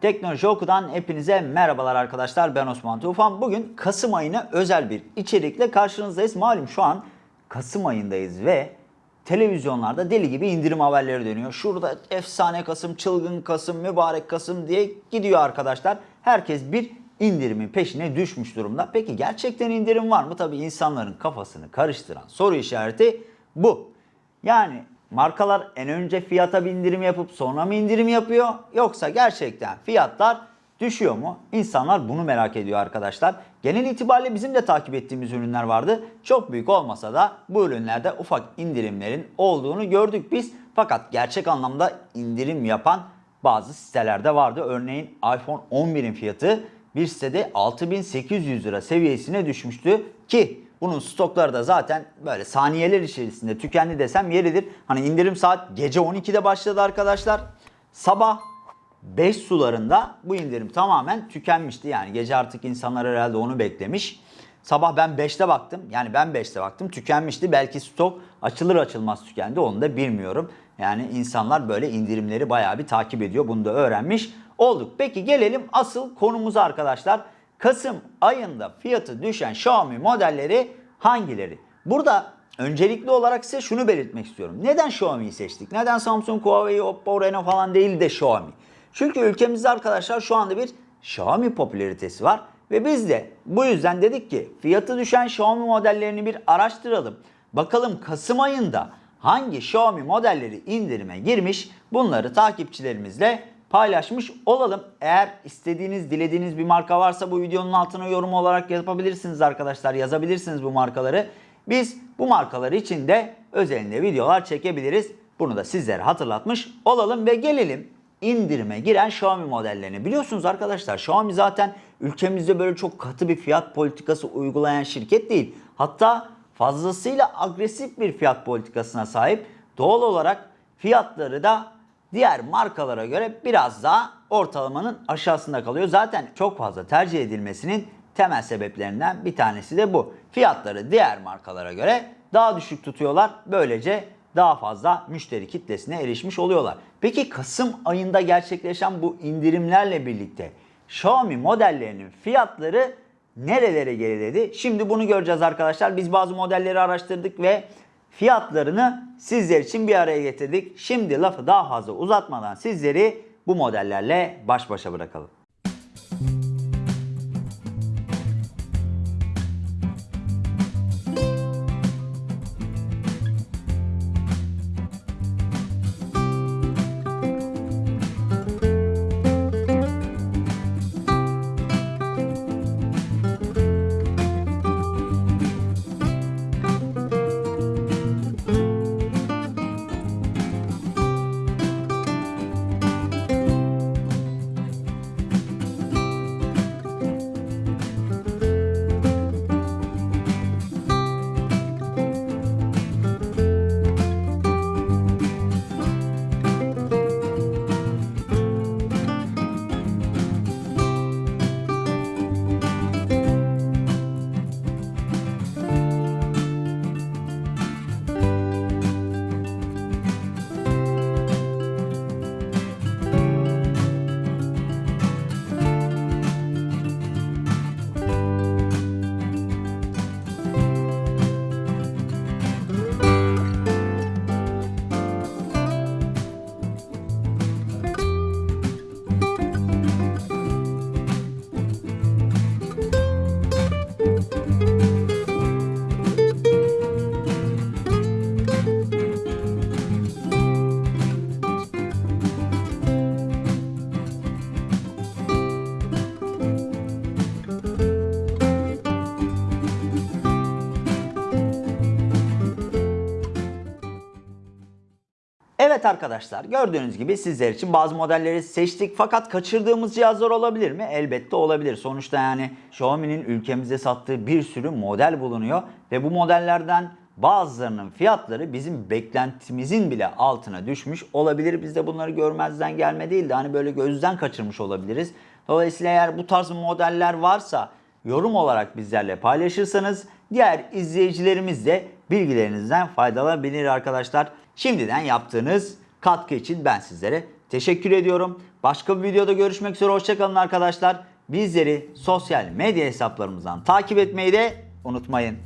Teknoloji Oku'dan hepinize merhabalar arkadaşlar. Ben Osman Tufan. Bugün Kasım ayına özel bir içerikle karşınızdayız. Malum şu an Kasım ayındayız ve televizyonlarda deli gibi indirim haberleri dönüyor. Şurada efsane Kasım, çılgın Kasım, mübarek Kasım diye gidiyor arkadaşlar. Herkes bir indirimin peşine düşmüş durumda. Peki gerçekten indirim var mı? Tabii insanların kafasını karıştıran soru işareti bu. Yani markalar en önce fiyata bir indirim yapıp sonra mı indirim yapıyor? Yoksa gerçekten fiyatlar düşüyor mu? İnsanlar bunu merak ediyor arkadaşlar. Genel itibariyle bizim de takip ettiğimiz ürünler vardı. Çok büyük olmasa da bu ürünlerde ufak indirimlerin olduğunu gördük biz. Fakat gerçek anlamda indirim yapan bazı sitelerde vardı. Örneğin iPhone 11'in fiyatı bir sitede 6800 lira seviyesine düşmüştü ki bunun stokları da zaten böyle saniyeler içerisinde tükendi desem yeridir. Hani indirim saat gece 12'de başladı arkadaşlar. Sabah 5 sularında bu indirim tamamen tükenmişti. Yani gece artık insanlar herhalde onu beklemiş. Sabah ben 5'te baktım. Yani ben 5'te baktım. Tükenmişti. Belki stok açılır açılmaz tükendi. Onu da bilmiyorum. Yani insanlar böyle indirimleri bayağı bir takip ediyor. Bunu da öğrenmiş olduk. Peki gelelim asıl konumuza arkadaşlar. Kasım ayında fiyatı düşen Xiaomi modelleri hangileri? Burada öncelikli olarak size şunu belirtmek istiyorum. Neden Xiaomi'yi seçtik? Neden Samsung, Huawei, Oppo, Reno falan değil de Xiaomi? Çünkü ülkemizde arkadaşlar şu anda bir Xiaomi popülaritesi var. Ve biz de bu yüzden dedik ki fiyatı düşen Xiaomi modellerini bir araştıralım. Bakalım Kasım ayında hangi Xiaomi modelleri indirime girmiş bunları takipçilerimizle paylaşmış olalım. Eğer istediğiniz, dilediğiniz bir marka varsa bu videonun altına yorum olarak yapabilirsiniz arkadaşlar. Yazabilirsiniz bu markaları. Biz bu markalar için de özelinde videolar çekebiliriz. Bunu da sizlere hatırlatmış olalım ve gelelim indirime giren Xiaomi modellerini. Biliyorsunuz arkadaşlar Xiaomi zaten ülkemizde böyle çok katı bir fiyat politikası uygulayan şirket değil. Hatta fazlasıyla agresif bir fiyat politikasına sahip. Doğal olarak fiyatları da diğer markalara göre biraz daha ortalamanın aşağısında kalıyor. Zaten çok fazla tercih edilmesinin temel sebeplerinden bir tanesi de bu. Fiyatları diğer markalara göre daha düşük tutuyorlar. Böylece daha fazla müşteri kitlesine erişmiş oluyorlar. Peki Kasım ayında gerçekleşen bu indirimlerle birlikte Xiaomi modellerinin fiyatları nerelere geriledi? Şimdi bunu göreceğiz arkadaşlar. Biz bazı modelleri araştırdık ve fiyatlarını sizler için bir araya getirdik. Şimdi lafı daha fazla uzatmadan sizleri bu modellerle baş başa bırakalım. Evet arkadaşlar gördüğünüz gibi sizler için bazı modelleri seçtik fakat kaçırdığımız cihazlar olabilir mi? Elbette olabilir. Sonuçta yani Xiaomi'nin ülkemizde sattığı bir sürü model bulunuyor ve bu modellerden bazılarının fiyatları bizim beklentimizin bile altına düşmüş olabilir. Biz de bunları görmezden gelme değil de hani böyle gözden kaçırmış olabiliriz. Dolayısıyla eğer bu tarz modeller varsa yorum olarak bizlerle paylaşırsanız diğer izleyicilerimiz de bilgilerinizden faydalanabilir arkadaşlar. Şimdiden yaptığınız katkı için ben sizlere teşekkür ediyorum. Başka bir videoda görüşmek üzere. Hoşçakalın arkadaşlar. Bizleri sosyal medya hesaplarımızdan takip etmeyi de unutmayın.